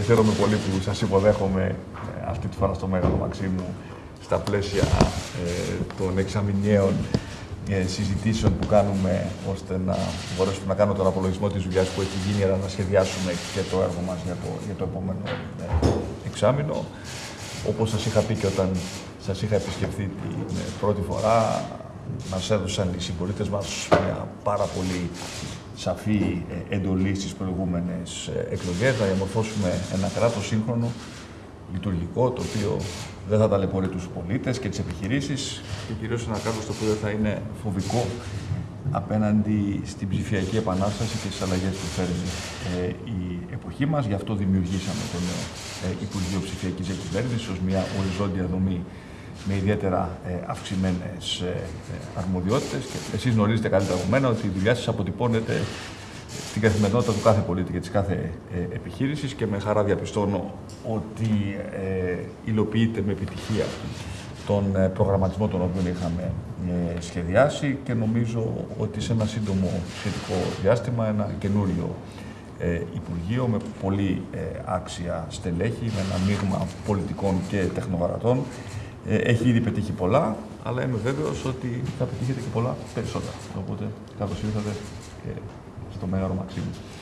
χαίρομαι πολύ που σας υποδέχομαι ε, αυτή τη φορά στο Μέγαρο Μαξίμου στα πλαίσια ε, των εξαμηνιαίων ε, συζητήσεων που κάνουμε ώστε να μπορέσουμε να κάνουμε τον απολογισμό της δουλειάς που έχει γίνει αλλά να σχεδιάσουμε και το έργο μας για το, για το επόμενο ε, εξάμεινο. Όπως σας είχα πει και όταν σας είχα επισκεφθεί την ε, πρώτη φορά, μας έδωσαν οι συμπολίτες μας μια πάρα πολύ σαφή ε, εντολή στις προηγούμενες ε, εκλογές, να διαμορφώσουμε ένα κράτος σύγχρονο, λειτουργικό, το οποίο δεν θα ταλαιπωρεί τους πολίτες και τις επιχειρήσεις και κυρίως ένα κράτος το οποίο θα είναι φοβικό απέναντι στην ψηφιακή επανάσταση και στις αλλαγές που φέρνει ε, η εποχή μας. Γι' αυτό δημιουργήσαμε το νέο ε, Υπουργείο Ψηφιακής Εκυβέρνησης ως μια οριζόντια δομή με ιδιαίτερα ε, αυξημένες ε, αρμοδιότητες και εσείς γνωρίζετε καλύτερα από μένα ότι η δουλειά σας αποτυπώνεται στην καθημερινότητα του κάθε πολίτη και της κάθε ε, επιχείρησης και με χαρά διαπιστώνω ότι ε, υλοποιείται με επιτυχία τον ε, προγραμματισμό τον οποίο είχαμε ε, σχεδιάσει και νομίζω ότι σε ένα σύντομο σχετικό διάστημα ένα καινούριο ε, Υπουργείο με πολύ ε, άξια στελέχη, με ένα μείγμα πολιτικών και τεχνογαρατών. Ε, έχει ήδη πετύχει πολλά, αλλά είμαι βέβαιος ότι θα πετύχετε και πολλά περισσότερα. Οπότε, καλώς ήρθατε στο Μέγαρο Μαξίμου.